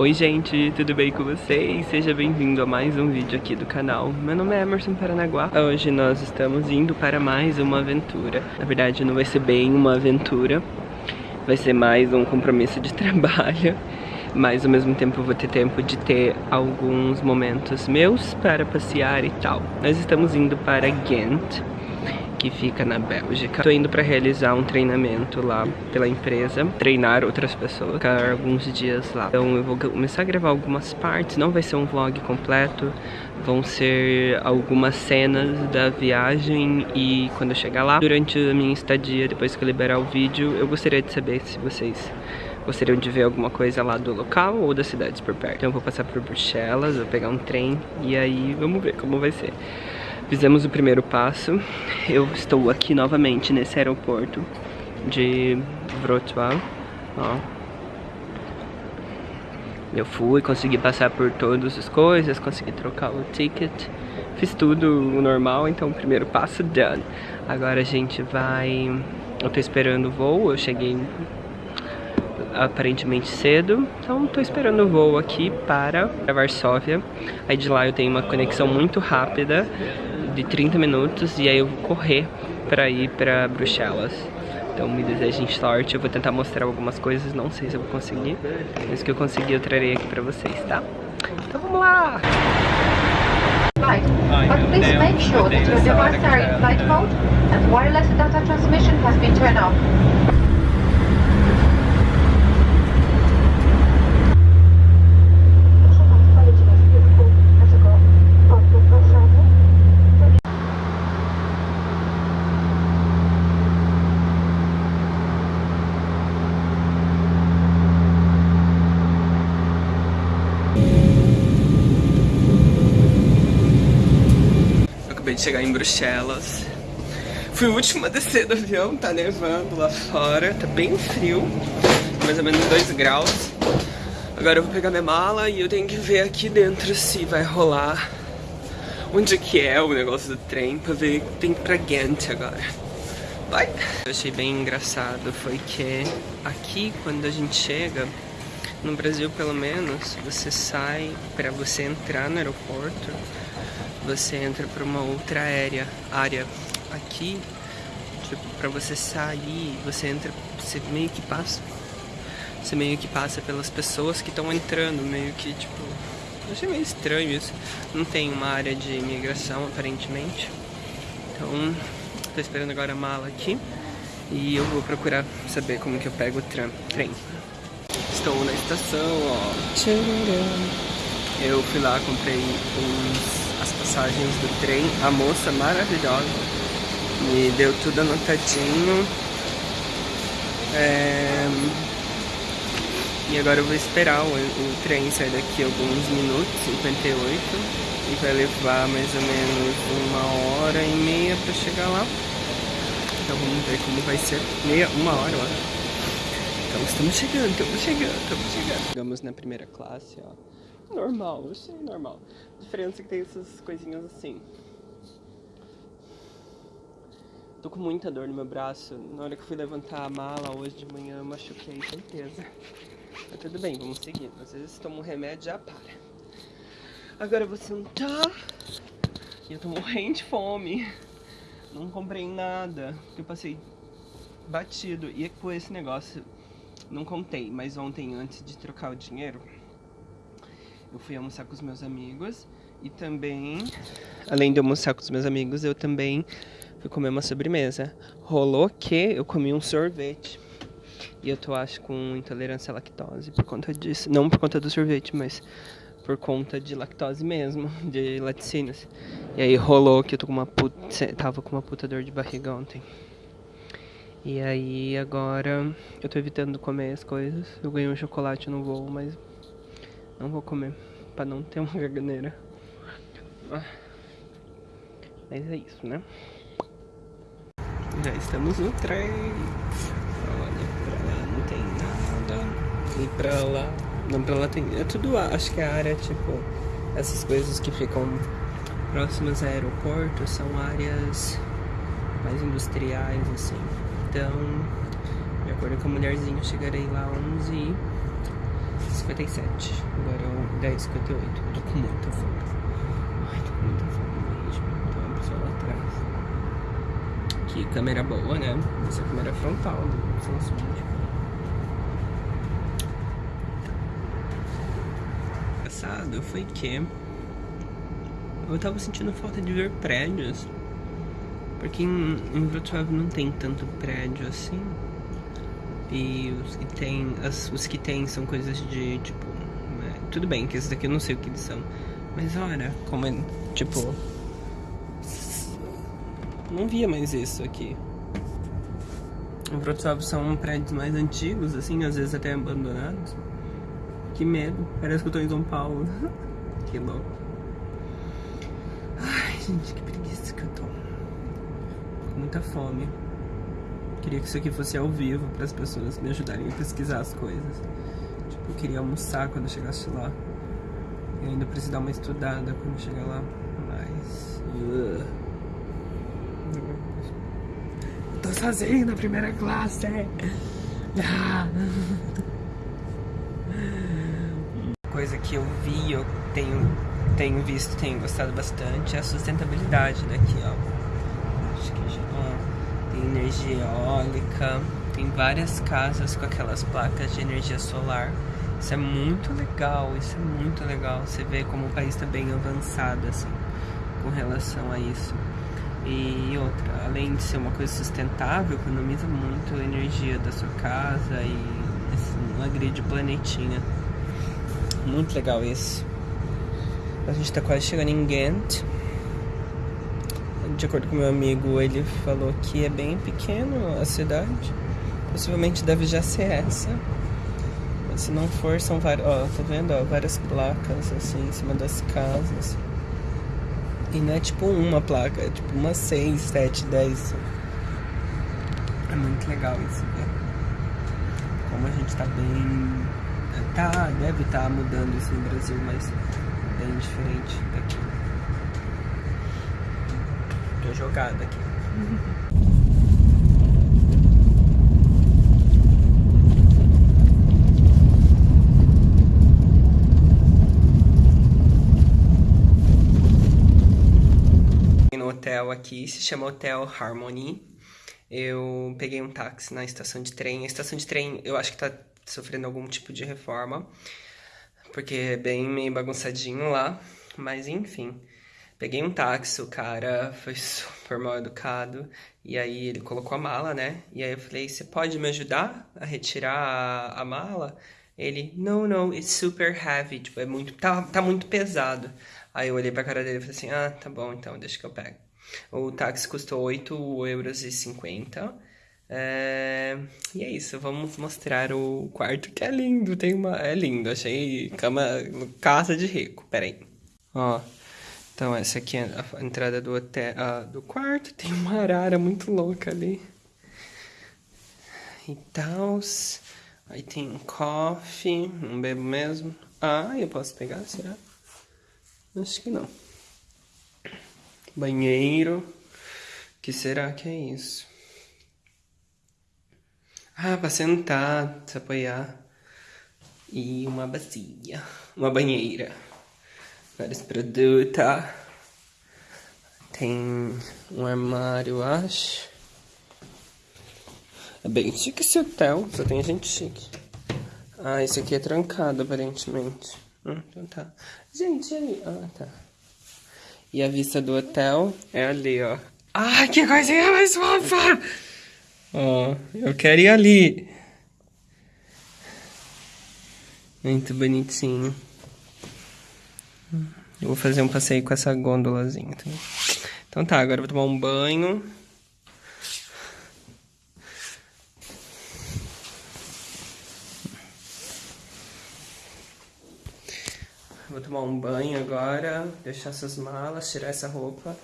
Oi gente, tudo bem com vocês? Seja bem-vindo a mais um vídeo aqui do canal. Meu nome é Emerson Paranaguá. Hoje nós estamos indo para mais uma aventura. Na verdade não vai ser bem uma aventura. Vai ser mais um compromisso de trabalho. Mas ao mesmo tempo eu vou ter tempo de ter alguns momentos meus para passear e tal. Nós estamos indo para Ghent que fica na Bélgica. Tô indo pra realizar um treinamento lá pela empresa, treinar outras pessoas, ficar alguns dias lá. Então eu vou começar a gravar algumas partes, não vai ser um vlog completo, vão ser algumas cenas da viagem e quando eu chegar lá, durante a minha estadia, depois que eu liberar o vídeo, eu gostaria de saber se vocês gostariam de ver alguma coisa lá do local ou das cidades por perto. Então eu vou passar por Bruxelas, vou pegar um trem e aí vamos ver como vai ser. Fizemos o primeiro passo. Eu estou aqui novamente nesse aeroporto de Wrocław. Ó. Eu fui, consegui passar por todas as coisas, consegui trocar o ticket. Fiz tudo normal, então o primeiro passo done. Agora a gente vai... Eu tô esperando o voo, eu cheguei aparentemente cedo, então tô esperando o voo aqui para Varsóvia. Aí de lá eu tenho uma conexão muito rápida de 30 minutos e aí eu vou correr para ir para Bruxelas. Então me desejem sorte, eu vou tentar mostrar algumas coisas, não sei se eu vou conseguir, mas que eu conseguir eu trarei aqui para vocês, tá? Então vamos lá! Flight, but please make sure that your devices are in flight mode and wireless data transmission has been turned off. De chegar em Bruxelas. Fui o último a descer do avião, tá nevando lá fora, tá bem frio, mais ou menos 2 graus. Agora eu vou pegar minha mala e eu tenho que ver aqui dentro se vai rolar onde que é o negócio do trem pra ver tem pra Ghent agora. Vai! Eu achei bem engraçado foi que aqui quando a gente chega, no Brasil pelo menos, você sai pra você entrar no aeroporto você entra para uma outra área, área aqui, tipo, para você sair, você entra, você meio que passa, você meio que passa pelas pessoas que estão entrando, meio que tipo, achei meio estranho isso. Não tem uma área de imigração aparentemente, então tô esperando agora a mala aqui e eu vou procurar saber como que eu pego o trem. Estou na estação, ó. Eu fui lá, comprei as passagens do trem. A moça maravilhosa me deu tudo anotadinho. É... E agora eu vou esperar o, o trem sair daqui alguns minutos, 58. E vai levar mais ou menos uma hora e meia pra chegar lá. Então vamos ver como vai ser. Meia, uma hora, eu acho. Então estamos chegando, estamos chegando, estamos chegando. Chegamos na primeira classe, ó. Normal, achei normal. A diferença é que tem essas coisinhas assim. Tô com muita dor no meu braço. Na hora que fui levantar a mala hoje de manhã, machuquei, certeza. Mas tudo bem, vamos seguir. Às vezes tomo um remédio já para. Agora eu vou sentar. E eu tô morrendo de fome. Não comprei nada. Eu passei batido. E com esse negócio, não contei. Mas ontem, antes de trocar o dinheiro eu fui almoçar com os meus amigos e também, além de almoçar com os meus amigos, eu também fui comer uma sobremesa. Rolou que eu comi um sorvete. E eu tô, acho, com intolerância à lactose por conta disso. Não por conta do sorvete, mas por conta de lactose mesmo, de laticínios. E aí rolou que eu tô com uma puta, tava com uma puta dor de barriga ontem. E aí agora eu tô evitando comer as coisas. Eu ganhei um chocolate no voo, mas não vou comer, pra não ter uma garganeira. Ah. Mas é isso, né? Já estamos no trem. Olha, pra lá não tem nada. E pra lá... Não, pra lá tem... É tudo... Acho que a área, tipo... Essas coisas que ficam próximas a aeroporto são áreas mais industriais, assim. Então, de acordo com a mulherzinha, chegarei lá 11 e 10h57. Agora é 10h58. Eu tô com muita fome. Ai, tô com muita fome mesmo. Tem uma pessoa lá atrás. Que câmera boa, né? Essa câmera frontal do Samsung. Engraçado foi que eu tava sentindo falta de ver prédios. Porque em, em Wrocław não tem tanto prédio assim. E os que tem, as, os que tem são coisas de tipo. É, tudo bem, que esses daqui eu não sei o que eles são. Mas olha, como é. Tipo. Não via mais isso aqui. Em Wrocław são prédios mais antigos, assim, às vezes até abandonados. Que medo, parece que eu tô em São Paulo. que louco. Ai, gente, que preguiça que eu tô. Com muita fome. Queria que isso aqui fosse ao vivo para as pessoas me ajudarem a pesquisar as coisas. Tipo, eu queria almoçar quando eu chegasse lá. E ainda preciso dar uma estudada quando chegar lá. Mas. Uh. Eu tô sozinho na primeira classe. Ah. Coisa que eu vi, eu tenho, tenho visto, tenho gostado bastante é a sustentabilidade daqui, ó. Acho que já tem energia eólica, tem várias casas com aquelas placas de energia solar. Isso é muito legal, isso é muito legal. Você vê como o país está bem avançado assim, com relação a isso. E outra, além de ser uma coisa sustentável, economiza muito a energia da sua casa e assim, não agride o planetinha. Muito legal isso. A gente está quase chegando em Ghent de acordo com meu amigo, ele falou que é bem pequeno a cidade. Possivelmente deve já ser essa. Mas se não for, são várias. Ó, tá vendo? Ó, várias placas assim em cima das casas. E não é tipo uma placa, é tipo umas 6, 7, 10. É muito legal isso, né? Como a gente tá bem. Tá, deve estar tá mudando isso no Brasil, mas bem diferente daqui jogada aqui. no hotel aqui, se chama Hotel Harmony. Eu peguei um táxi na estação de trem. A estação de trem eu acho que tá sofrendo algum tipo de reforma, porque é bem meio bagunçadinho lá, mas enfim. Peguei um táxi, o cara foi super mal educado. E aí ele colocou a mala, né? E aí eu falei, você pode me ajudar a retirar a, a mala? Ele, não, não, it's super heavy. Tipo, é muito, tá, tá muito pesado. Aí eu olhei pra cara dele e falei assim, ah, tá bom, então, deixa que eu pego. O táxi custou 8,50 euros. É... E é isso, vamos mostrar o quarto que é lindo, tem uma... É lindo, achei cama, casa de rico, peraí. Ó, então, essa aqui é a entrada do, hotel, do quarto. Tem uma arara muito louca ali. E tal. Aí tem um coffee. Não bebo mesmo. Ah, eu posso pegar? Será? Acho que não. Banheiro. que será que é isso? Ah, pra sentar, se apoiar. E uma bacia. Uma banheira vários produtos. Tem um armário, acho. É bem chique esse hotel, só tem gente chique. Ah, esse aqui é trancado, aparentemente. Hum, então tá. Gente, ali. Ah, tá. E a vista do hotel é ali, ó. Ai, que coisinha mais fofa! Ó, eu quero ir ali. Muito bonitinho. Eu vou fazer um passeio com essa gôndolazinha. Tá? Então tá, agora eu vou tomar um banho. Vou tomar um banho agora, deixar essas malas, tirar essa roupa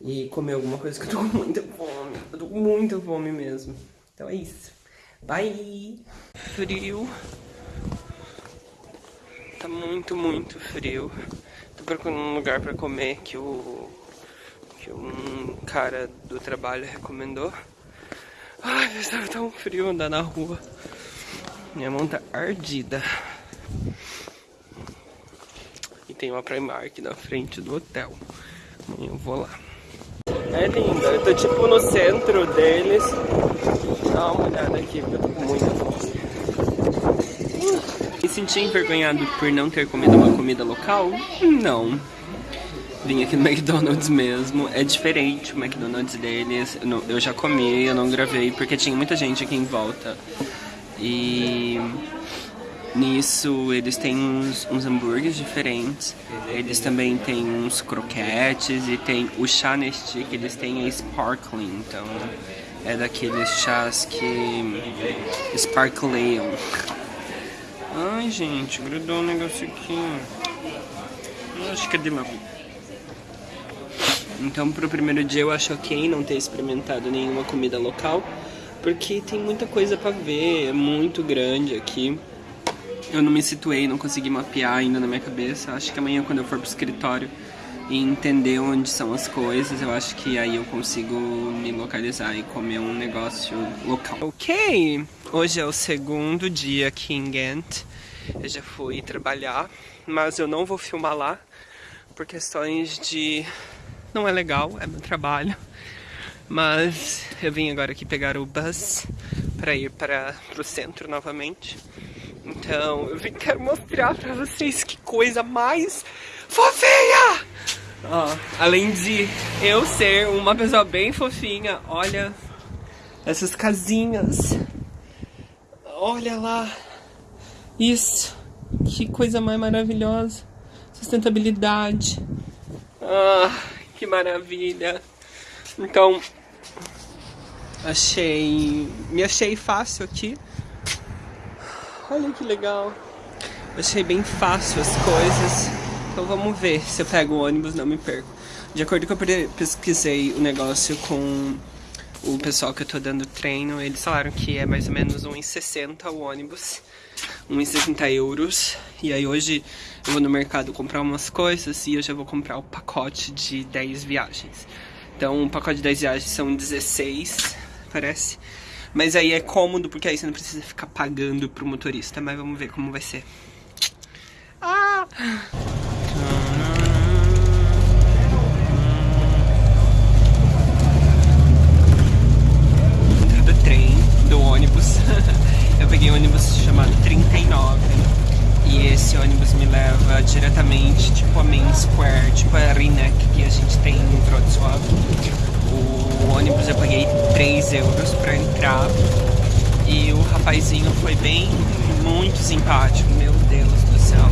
e comer alguma coisa que eu tô com muita fome. Eu tô com muita fome mesmo. Então é isso. Bye! Frio. Muito, muito frio. Tô procurando um lugar pra comer que o... Que um cara do trabalho recomendou. Ai, estava tão frio andar na rua. Minha mão tá ardida. tem uma Primark na frente do hotel. Amanhã eu vou lá. É linda, eu tô tipo no centro deles. Dá uma olhada aqui, eu tô com muita fome. Me senti envergonhado por não ter comido uma comida local? Não. Vim aqui no McDonald's mesmo. É diferente o McDonald's deles. Eu já comi, eu não gravei porque tinha muita gente aqui em volta. E nisso eles têm uns, uns hambúrgueres diferentes. Eles também têm uns croquetes e tem o chá Nestea que eles têm é sparkling. Então é daqueles chás que sparkleiam. Ai, gente, grudou um negócio aqui. Acho que é de lá. Então, pro primeiro dia eu acho ok não ter experimentado nenhuma comida local, porque tem muita coisa pra ver, é muito grande aqui. Eu não me situei, não consegui mapear ainda na minha cabeça. Acho que amanhã, quando eu for pro escritório e entender onde são as coisas, eu acho que aí eu consigo me localizar e comer um negócio local. Ok! Hoje é o segundo dia aqui em Ghent. Eu já fui trabalhar, mas eu não vou filmar lá por questões de... Não é legal, é meu trabalho. Mas eu vim agora aqui pegar o bus para ir para o centro novamente. Então eu vim quero mostrar para vocês que coisa mais fofinha! Oh, além de eu ser uma pessoa bem fofinha, olha essas casinhas. Olha lá. Isso. Que coisa mais maravilhosa. Sustentabilidade. Ah, que maravilha. Então, achei... Me achei fácil aqui. Olha que legal. Achei bem fácil as coisas. Então vamos ver se eu pego o ônibus não me perco. De acordo com que eu pesquisei o negócio com o pessoal que eu tô dando treino, eles falaram que é mais ou menos 1,60 o ônibus, 1,60 euros. E aí hoje eu vou no mercado comprar umas coisas e eu já vou comprar o pacote de 10 viagens. Então o pacote de 10 viagens são 16, parece. Mas aí é cômodo, porque aí você não precisa ficar pagando pro motorista. Mas vamos ver como vai ser. Ah! Ônibus. eu peguei um ônibus chamado 39 e esse ônibus me leva diretamente, tipo a Main Square, tipo a Rinek que a gente tem em Wrocław. O ônibus eu paguei 3 euros pra entrar e o rapazinho foi bem, muito simpático, meu Deus do céu.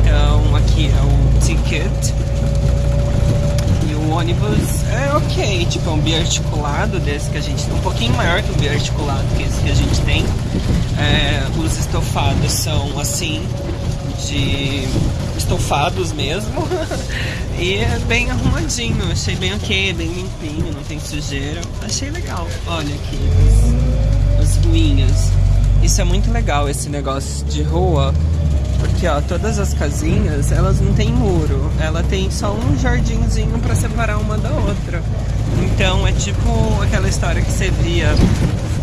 Então aqui é o ticket ônibus é ok, tipo, é um biarticulado desse que a gente tem, um pouquinho maior que o biarticulado que esse que a gente tem. É, os estofados são assim, de estofados mesmo. e é bem arrumadinho, achei bem ok, bem limpinho, não tem sujeira. Achei legal. Olha aqui as, as. Isso é muito legal, esse negócio de rua porque, ó, todas as casinhas, elas não tem muro. Ela tem só um jardinzinho para separar uma da outra. Então, é tipo aquela história que você via,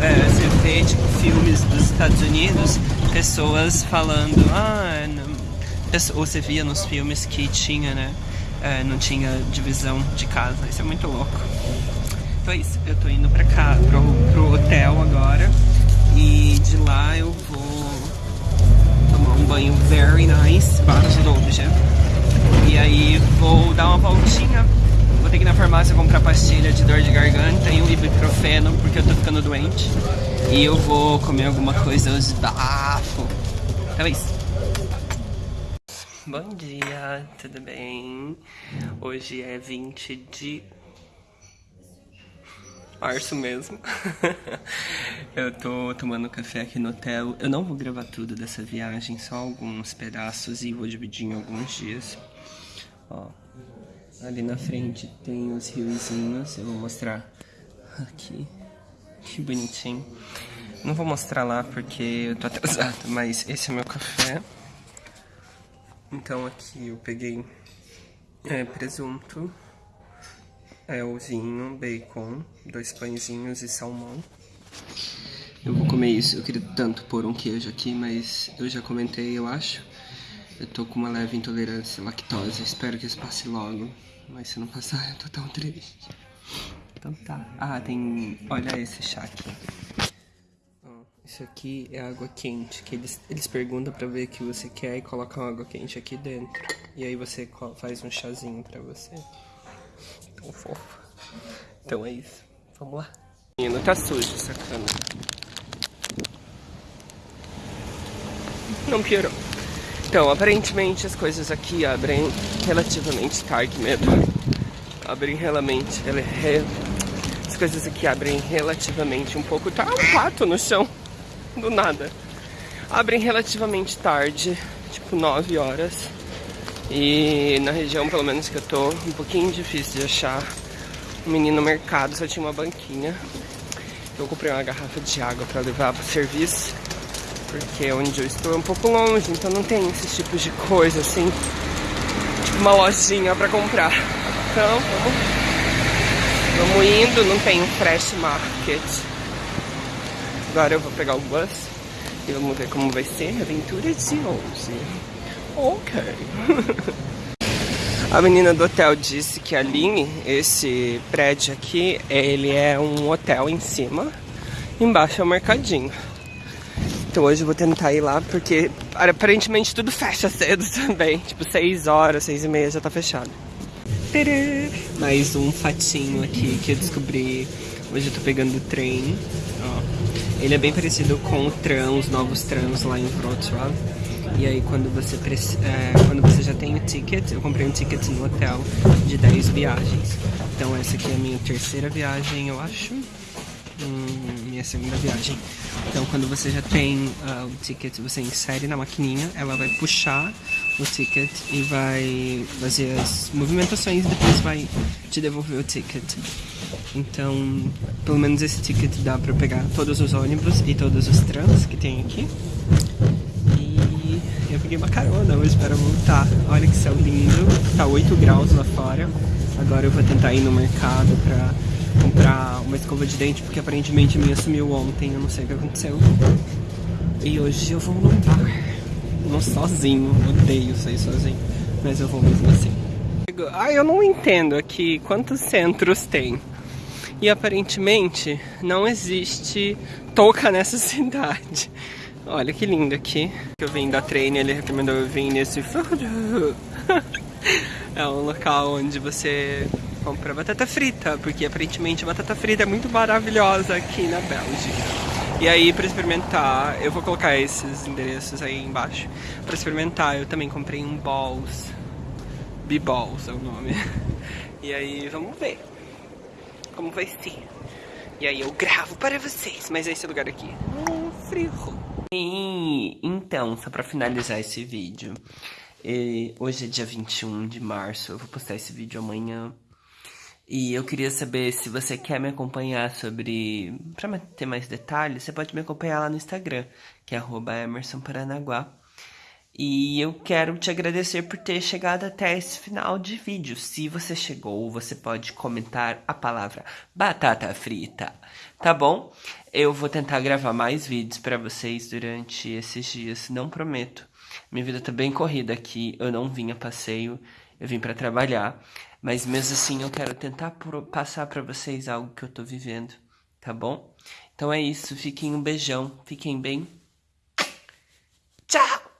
é, você vê, tipo, filmes dos Estados Unidos, pessoas falando, ah, não. ou você via nos filmes que tinha, né, é, não tinha divisão de casa. Isso é muito louco. Então é isso, eu tô indo pra cá, pro, pro hotel agora. E de lá eu vou um banho very nice, bardzo dobrze. E aí vou dar uma voltinha. Vou ter que ir na farmácia comprar pastilha de dor de garganta e um ibuprofeno, porque eu tô ficando doente. E eu vou comer alguma coisa hoje bafo. Então isso. Bom dia, tudo bem? Hoje é 20 de março mesmo. eu tô tomando café aqui no hotel. Eu não vou gravar tudo dessa viagem, só alguns pedaços e vou dividir em alguns dias. Ó, ali na frente tem os riozinhos, eu vou mostrar aqui. Que bonitinho. Não vou mostrar lá porque eu tô atrasado, mas esse é meu café. Então aqui eu peguei é, presunto, é o vinho, bacon, dois pãezinhos e salmão. Eu vou comer isso, eu queria tanto pôr um queijo aqui, mas eu já comentei, eu acho, Eu tô com uma leve intolerância à lactose. Espero que isso passe logo. Mas se não passar, eu tô tão triste. Então tá. Ah, tem... Olha esse chá aqui. Isso aqui é água quente, que eles, eles perguntam pra ver o que você quer e colocam água quente aqui dentro. E aí você faz um chazinho pra você. Fofo. Então é isso. Vamos lá. Menino, tá sujo essa câmera. Não piorou. Então, aparentemente as coisas aqui abrem relativamente tarde mesmo. Abrem realmente... As coisas aqui abrem relativamente um pouco... Tá um pato no chão do nada. Abrem relativamente tarde, tipo 9 horas. E na região, pelo menos que eu tô, um pouquinho difícil de achar um menino no mercado, só tinha uma banquinha. Eu comprei uma garrafa de água para levar pro serviço, porque onde eu estou é um pouco longe, então não tem esses tipos de coisa assim, tipo uma lojinha para comprar. Então, vamos, vamos indo, não tem um fresh market. Agora eu vou pegar o bus e vamos ver como vai ser a aventura de hoje. Ok. a menina do hotel disse que a Aline, esse prédio aqui, ele é um hotel em cima, embaixo é o um mercadinho. Então hoje eu vou tentar ir lá, porque aparentemente tudo fecha cedo também. Tipo, 6 horas, 6 e meia já tá fechado. Mais um fatinho aqui que eu descobri. Hoje eu tô pegando o trem. Ó. Ele é bem parecido com o tram, os novos trams lá em Wrocław. E aí quando você, é, quando você já tem o ticket, eu comprei um ticket no hotel de 10 viagens. Então essa aqui é a minha terceira viagem, eu acho. Hum, minha segunda viagem. Então quando você já tem uh, o ticket, você insere na maquininha, ela vai puxar o ticket e vai fazer as movimentações e depois vai te devolver o ticket. Então, pelo menos esse ticket dá pra pegar todos os ônibus e todos os trams que tem aqui. Peguei uma carona hoje para voltar. Olha que céu lindo. Tá 8 graus lá fora. Agora eu vou tentar ir no mercado pra comprar uma escova de dente, porque aparentemente a minha sumiu ontem, eu não sei o que aconteceu. E hoje eu vou num bar. Não sozinho, odeio sair sozinho. Mas eu vou mesmo assim. Ah, eu não entendo aqui quantos centros tem. E aparentemente não existe touca nessa cidade. Olha que lindo aqui. Eu vim da treino, ele recomendou eu vir nesse É um local onde você compra batata frita, porque aparentemente batata frita é muito maravilhosa aqui na Bélgica. E aí, para experimentar, eu vou colocar esses endereços aí embaixo. Para experimentar, eu também comprei um balls. B-balls é o nome. E aí, vamos ver como vai ser. E aí eu gravo para vocês, mas esse lugar aqui é um frio. E então, só para finalizar esse vídeo, hoje é dia 21 de março, eu vou postar esse vídeo amanhã. E eu queria saber se você quer me acompanhar sobre... Pra ter mais detalhes, você pode me acompanhar lá no Instagram, que é emersonparanaguá. E eu quero te agradecer por ter chegado até esse final de vídeo. Se você chegou, você pode comentar a palavra batata frita, tá bom? Eu vou tentar gravar mais vídeos para vocês durante esses dias, não prometo. Minha vida tá bem corrida aqui, eu não vim a passeio, eu vim para trabalhar. Mas mesmo assim eu quero tentar passar para vocês algo que eu tô vivendo, tá bom? Então é isso, fiquem um beijão, fiquem bem. Tchau!